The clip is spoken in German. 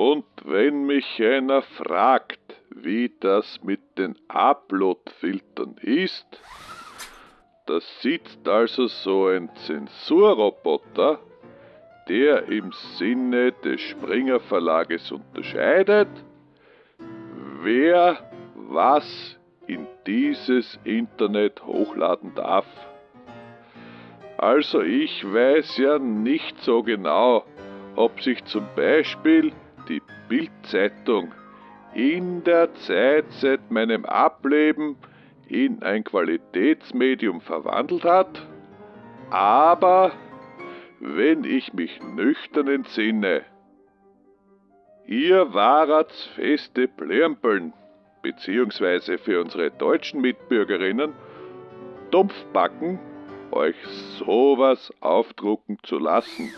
Und wenn mich einer fragt, wie das mit den Upload-Filtern ist, da sitzt also so ein Zensurroboter, der im Sinne des Springer Verlages unterscheidet, wer was in dieses Internet hochladen darf. Also ich weiß ja nicht so genau, ob sich zum Beispiel Bildzeitung in der Zeit seit meinem Ableben in ein Qualitätsmedium verwandelt hat, aber wenn ich mich nüchtern entsinne, ihr warat's feste Plärmpeln, beziehungsweise für unsere deutschen Mitbürgerinnen, Dumpfbacken, euch sowas aufdrucken zu lassen.